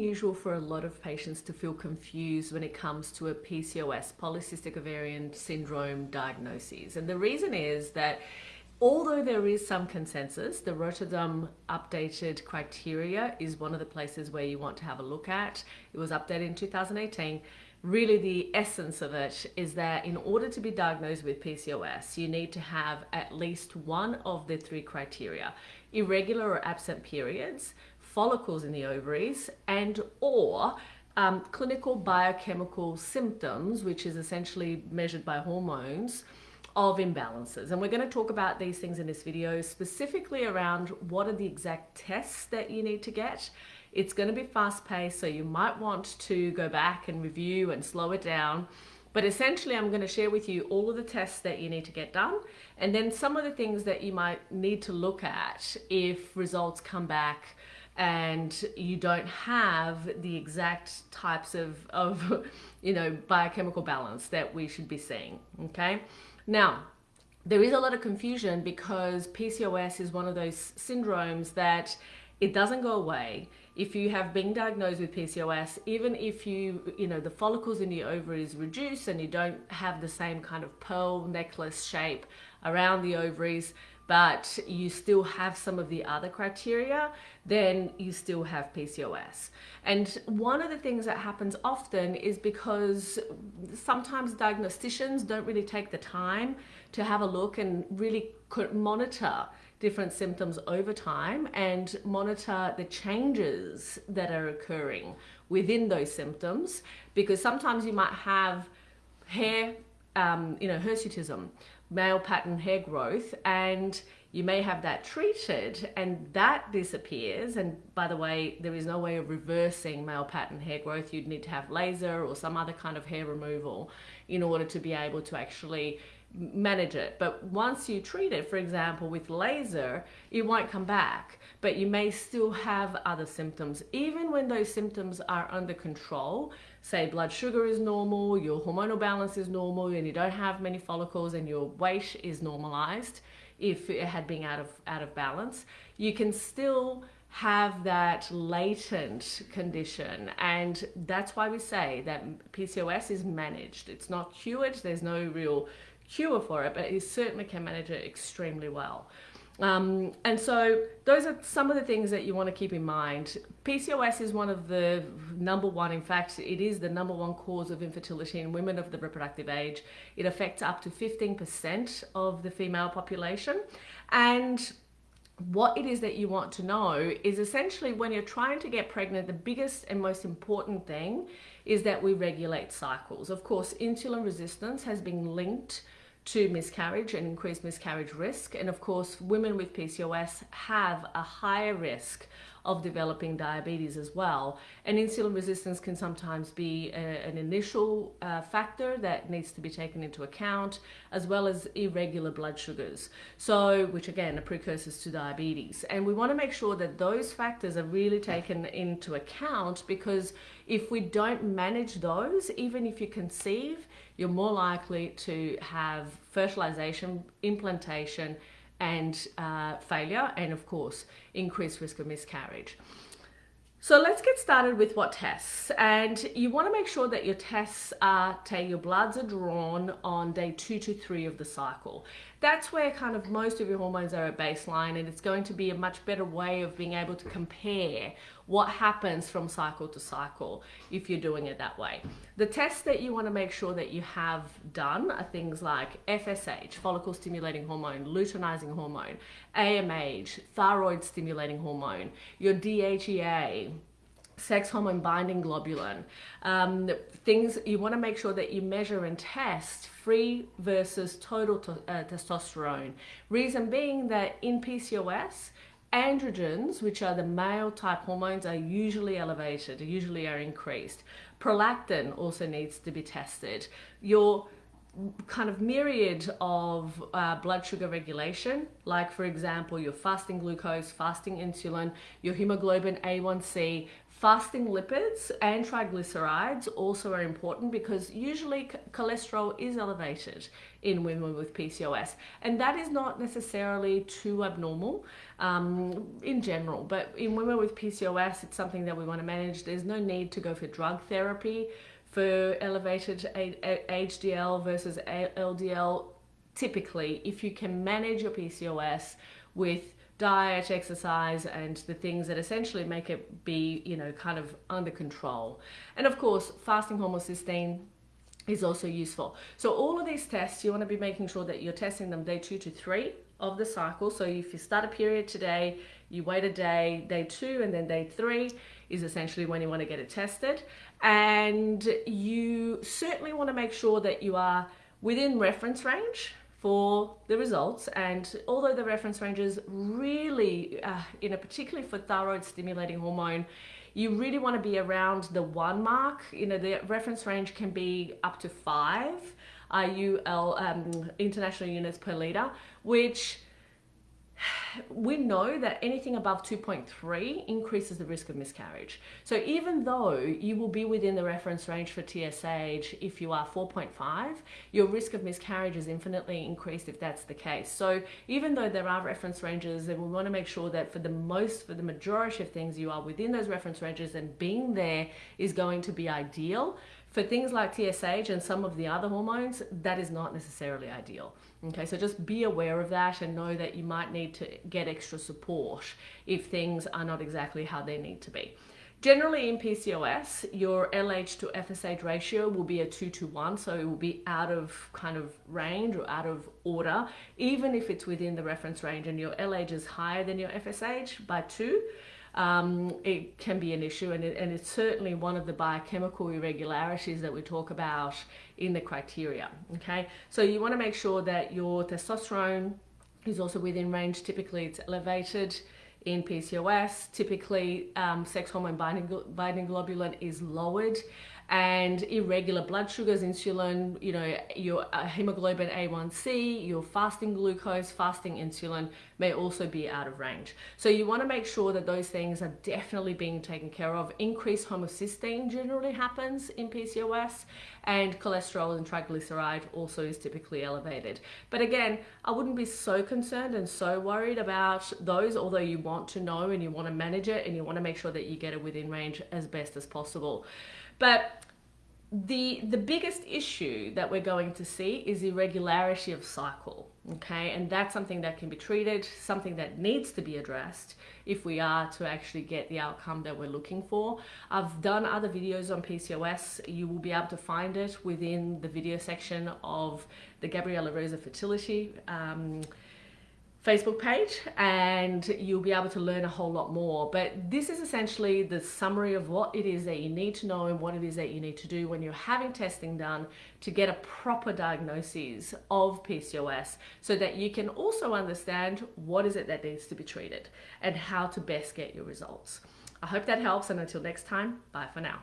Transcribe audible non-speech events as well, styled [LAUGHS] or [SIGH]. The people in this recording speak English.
usual for a lot of patients to feel confused when it comes to a PCOS, polycystic ovarian syndrome diagnosis. And the reason is that although there is some consensus, the Rotterdam updated criteria is one of the places where you want to have a look at. It was updated in 2018. Really the essence of it is that in order to be diagnosed with PCOS, you need to have at least one of the three criteria, irregular or absent periods, follicles in the ovaries and or um, clinical biochemical symptoms, which is essentially measured by hormones, of imbalances. And we're going to talk about these things in this video, specifically around what are the exact tests that you need to get. It's going to be fast paced, so you might want to go back and review and slow it down. But essentially, I'm going to share with you all of the tests that you need to get done, and then some of the things that you might need to look at if results come back and you don't have the exact types of, of [LAUGHS] you know, biochemical balance that we should be seeing, okay? Now, there is a lot of confusion because PCOS is one of those syndromes that it doesn't go away. If you have been diagnosed with PCOS, even if you, you know, the follicles in your ovaries reduce and you don't have the same kind of pearl necklace shape around the ovaries, but you still have some of the other criteria, then you still have PCOS. And one of the things that happens often is because sometimes diagnosticians don't really take the time to have a look and really monitor different symptoms over time and monitor the changes that are occurring within those symptoms because sometimes you might have hair um, you know hirsutism male pattern hair growth and you may have that treated and that disappears. And by the way there is no way of reversing male pattern hair growth. You'd need to have laser or some other kind of hair removal in order to be able to actually manage it. But once you treat it for example with laser it won't come back. But you may still have other symptoms. Even when those symptoms are under control say blood sugar is normal, your hormonal balance is normal, and you don't have many follicles and your weight is normalized if it had been out of, out of balance, you can still have that latent condition. And that's why we say that PCOS is managed. It's not cured. There's no real cure for it but you certainly can manage it extremely well um, and so those are some of the things that you want to keep in mind. PCOS is one of the number one, in fact, it is the number one cause of infertility in women of the reproductive age. It affects up to 15% of the female population. And what it is that you want to know is essentially when you're trying to get pregnant, the biggest and most important thing is that we regulate cycles. Of course, insulin resistance has been linked to miscarriage and increased miscarriage risk. And of course, women with PCOS have a higher risk of developing diabetes as well. And insulin resistance can sometimes be a, an initial uh, factor that needs to be taken into account, as well as irregular blood sugars. So, which again are precursors to diabetes. And we want to make sure that those factors are really taken into account because if we don't manage those, even if you conceive, you're more likely to have fertilization, implantation, and uh, failure, and of course, increased risk of miscarriage. So let's get started with what tests. And you want to make sure that your tests are, your bloods are drawn on day two to three of the cycle. That's where kind of most of your hormones are at baseline and it's going to be a much better way of being able to compare what happens from cycle to cycle if you're doing it that way. The tests that you want to make sure that you have done are things like FSH, follicle stimulating hormone, luteinizing hormone, AMH, thyroid stimulating hormone, your DHEA, sex hormone binding globulin. Um, things you want to make sure that you measure and test free versus total uh, testosterone. Reason being that in PCOS, Androgens, which are the male type hormones, are usually elevated, usually are increased. Prolactin also needs to be tested. Your kind of myriad of uh, blood sugar regulation, like for example, your fasting glucose, fasting insulin, your hemoglobin A1C, Fasting lipids and triglycerides also are important because usually cholesterol is elevated in women with PCOS, and that is not necessarily too abnormal um, in general. But in women with PCOS, it's something that we want to manage. There's no need to go for drug therapy for elevated HDL versus LDL. Typically, if you can manage your PCOS with diet, exercise, and the things that essentially make it be, you know, kind of under control. And of course, fasting homocysteine is also useful. So all of these tests, you want to be making sure that you're testing them day two to three of the cycle. So if you start a period today, you wait a day, day two, and then day three is essentially when you want to get it tested. And you certainly want to make sure that you are within reference range for the results and although the reference ranges really uh, you know particularly for thyroid stimulating hormone you really want to be around the one mark you know the reference range can be up to five IUL um, international units per liter which we know that anything above 2.3 increases the risk of miscarriage. So even though you will be within the reference range for TSH if you are 4.5, your risk of miscarriage is infinitely increased if that's the case. So even though there are reference ranges and we want to make sure that for the most, for the majority of things you are within those reference ranges and being there is going to be ideal, for things like TSH and some of the other hormones, that is not necessarily ideal. Okay, so just be aware of that and know that you might need to get extra support if things are not exactly how they need to be. Generally in PCOS, your LH to FSH ratio will be a 2 to 1, so it will be out of kind of range or out of order, even if it's within the reference range and your LH is higher than your FSH by 2 um, it can be an issue and, it, and it's certainly one of the biochemical irregularities that we talk about in the criteria, okay? So you wanna make sure that your testosterone is also within range. Typically it's elevated in PCOS. Typically um, sex hormone binding, binding globulin is lowered and irregular blood sugars, insulin, you know, your uh, hemoglobin A1C, your fasting glucose, fasting insulin may also be out of range. So you want to make sure that those things are definitely being taken care of. Increased homocysteine generally happens in PCOS and cholesterol and triglyceride also is typically elevated. But again, I wouldn't be so concerned and so worried about those, although you want to know and you want to manage it and you want to make sure that you get it within range as best as possible. But the the biggest issue that we're going to see is irregularity of cycle okay? And that's something that can be treated something that needs to be addressed if we are to actually get the outcome that we're looking for. I've done other videos on pcos you will be able to find it within the video section of the gabriela rosa fertility um, Facebook page and you'll be able to learn a whole lot more. But this is essentially the summary of what it is that you need to know and what it is that you need to do when you're having testing done to get a proper diagnosis of PCOS so that you can also understand what is it that needs to be treated and how to best get your results. I hope that helps and until next time, bye for now.